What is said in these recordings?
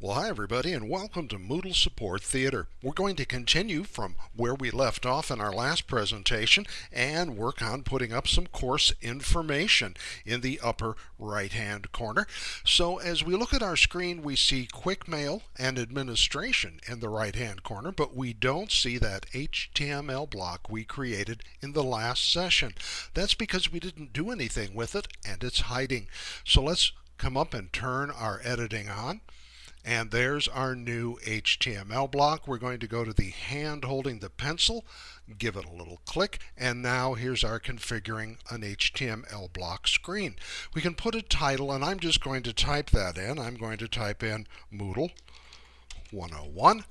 Well, hi everybody, and welcome to Moodle Support Theater. We're going to continue from where we left off in our last presentation and work on putting up some course information in the upper right-hand corner. So as we look at our screen, we see Quick Mail and Administration in the right-hand corner, but we don't see that HTML block we created in the last session. That's because we didn't do anything with it and it's hiding. So let's come up and turn our editing on. And there's our new HTML block. We're going to go to the hand holding the pencil, give it a little click, and now here's our configuring an HTML block screen. We can put a title, and I'm just going to type that in. I'm going to type in Moodle 101,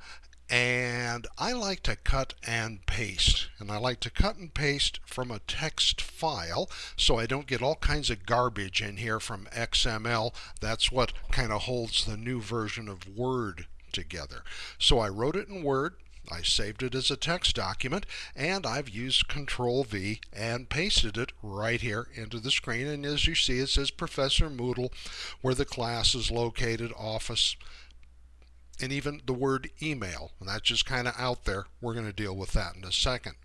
and I like to cut and paste. And I like to cut and paste from a text file so I don't get all kinds of garbage in here from XML that's what kind of holds the new version of Word together. So I wrote it in Word I saved it as a text document and I've used control V and pasted it right here into the screen. And as you see it says Professor Moodle where the class is located office and even the word email. And that's just kind of out there. We're going to deal with that in a second.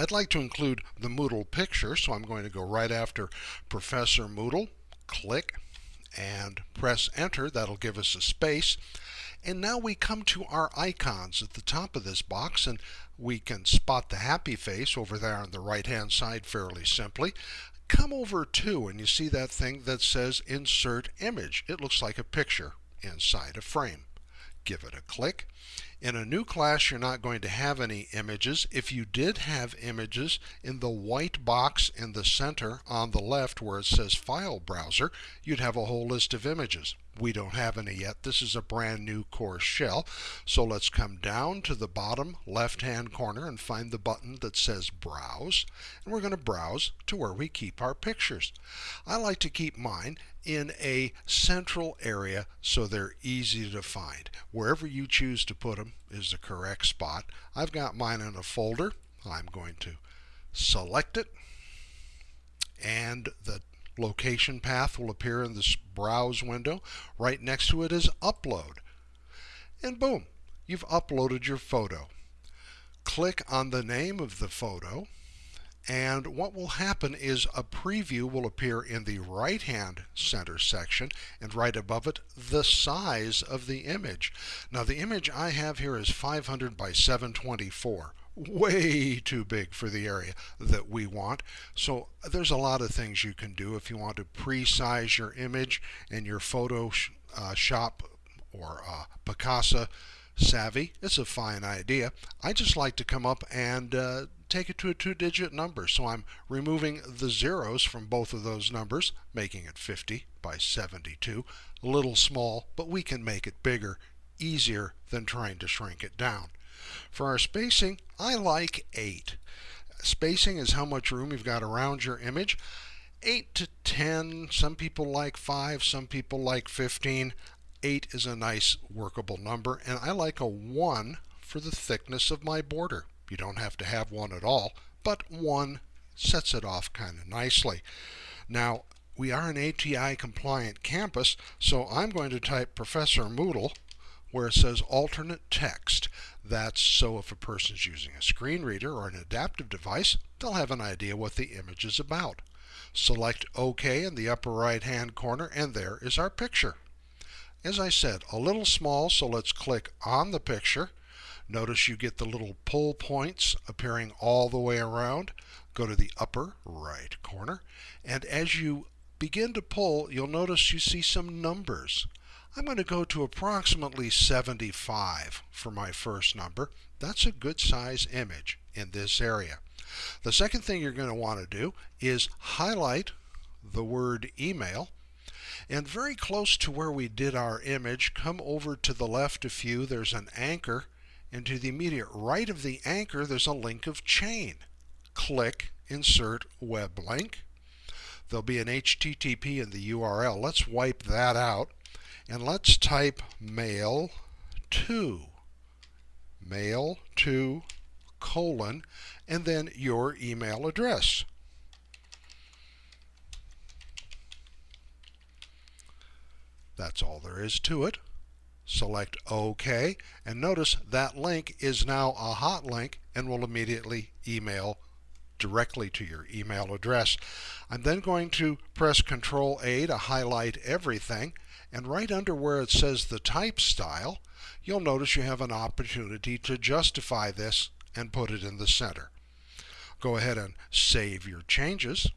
I'd like to include the Moodle picture, so I'm going to go right after Professor Moodle, click, and press enter. That'll give us a space. And now we come to our icons at the top of this box, and we can spot the happy face over there on the right hand side fairly simply. Come over to, and you see that thing that says Insert Image. It looks like a picture inside a frame. Give it a click. In a new class, you're not going to have any images. If you did have images in the white box in the center on the left where it says File Browser, you'd have a whole list of images. We don't have any yet. This is a brand new course shell. So let's come down to the bottom left hand corner and find the button that says Browse. And we're going to browse to where we keep our pictures. I like to keep mine in a central area so they're easy to find. Wherever you choose to put them is the correct spot. I've got mine in a folder. I'm going to select it and the location path will appear in this browse window. Right next to it is upload. And boom, you've uploaded your photo. Click on the name of the photo and what will happen is a preview will appear in the right hand center section and right above it the size of the image. Now the image I have here is 500 by 724 way too big for the area that we want. So there's a lot of things you can do if you want to pre-size your image and your Photoshop uh, or uh, Picasa savvy. It's a fine idea. I just like to come up and uh, take it to a two-digit number. So I'm removing the zeros from both of those numbers, making it 50 by 72. A little small, but we can make it bigger, easier than trying to shrink it down. For our spacing, I like 8. Spacing is how much room you've got around your image. 8 to 10, some people like 5, some people like 15. 8 is a nice workable number, and I like a 1 for the thickness of my border. You don't have to have one at all, but 1 sets it off kind of nicely. Now, we are an ATI compliant campus, so I'm going to type Professor Moodle where it says alternate text. That's so if a person's using a screen reader or an adaptive device, they'll have an idea what the image is about. Select OK in the upper right hand corner and there is our picture. As I said, a little small, so let's click on the picture. Notice you get the little pull points appearing all the way around. Go to the upper right corner, and as you begin to pull, you'll notice you see some numbers. I'm going to go to approximately 75 for my first number. That's a good size image in this area. The second thing you're going to want to do is highlight the word email and very close to where we did our image, come over to the left a few, there's an anchor, and to the immediate right of the anchor there's a link of chain. Click Insert Web Link. There'll be an HTTP in the URL. Let's wipe that out and let's type mail to mail to colon and then your email address. That's all there is to it. Select OK, and notice that link is now a hot link and will immediately email directly to your email address. I'm then going to press Control A to highlight everything and right under where it says the type style you'll notice you have an opportunity to justify this and put it in the center. Go ahead and save your changes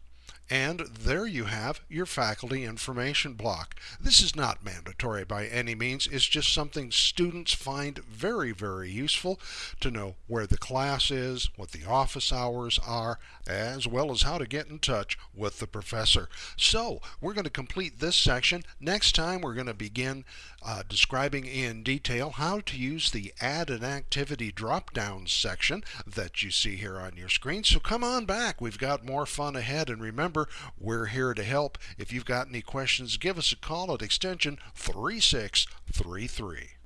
and there you have your faculty information block. This is not mandatory by any means. It's just something students find very, very useful to know where the class is, what the office hours are, as well as how to get in touch with the professor. So we're going to complete this section. Next time we're going to begin uh, describing in detail how to use the add an activity drop down section that you see here on your screen. So come on back. We've got more fun ahead and remember We're here to help. If you've got any questions, give us a call at extension 3633.